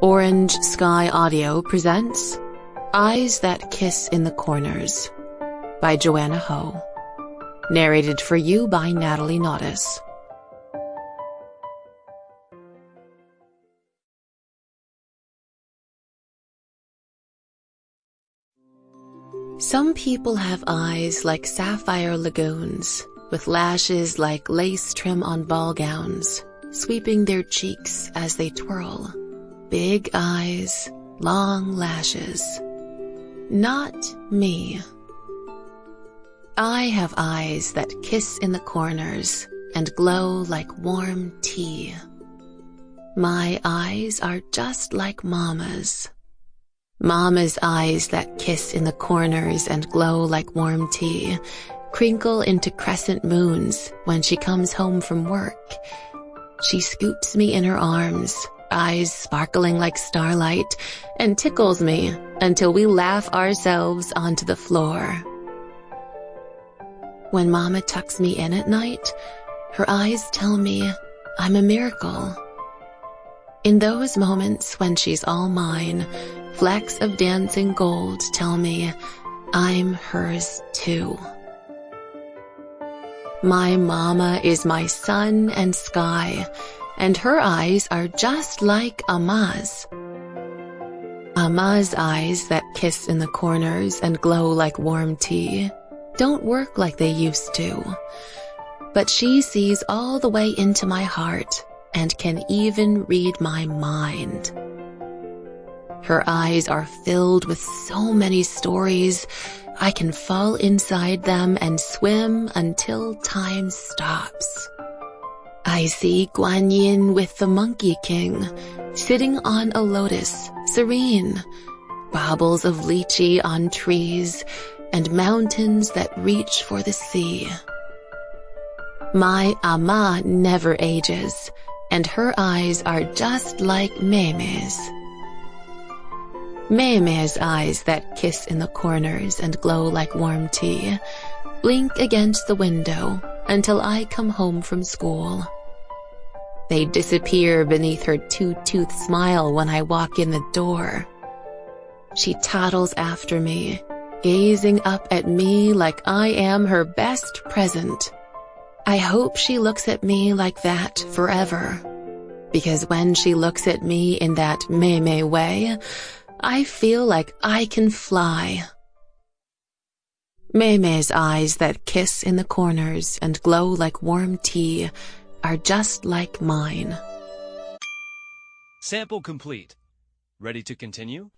Orange Sky Audio presents Eyes That Kiss in the Corners by Joanna Ho. Narrated for you by Natalie Naudus. Some people have eyes like sapphire lagoons, with lashes like lace trim on ball gowns, sweeping their cheeks as they twirl. Big eyes, long lashes. Not me. I have eyes that kiss in the corners and glow like warm tea. My eyes are just like Mama's. Mama's eyes that kiss in the corners and glow like warm tea crinkle into crescent moons when she comes home from work. She scoops me in her arms, eyes sparkling like starlight, and tickles me until we laugh ourselves onto the floor. When Mama tucks me in at night, her eyes tell me I'm a miracle. In those moments when she's all mine, flecks of dancing gold tell me I'm hers too. My mama is my sun and sky, and her eyes are just like Amah's. Amah's eyes that kiss in the corners and glow like warm tea don't work like they used to. But she sees all the way into my heart and can even read my mind. Her eyes are filled with so many stories, I can fall inside them and swim until time stops. I see Guan Yin with the Monkey King, sitting on a lotus, serene, baubles of lychee on trees, and mountains that reach for the sea. My Amah never ages, and her eyes are just like Mei-Mei's. Mei-Mei's eyes that kiss in the corners and glow like warm tea blink against the window until I come home from school. They disappear beneath her two-tooth smile when I walk in the door. She toddles after me, gazing up at me like I am her best present. I hope she looks at me like that forever. Because when she looks at me in that Mei-Mei way, I feel like I can fly. Mei-Mei's eyes that kiss in the corners and glow like warm tea are just like mine. Sample complete. Ready to continue?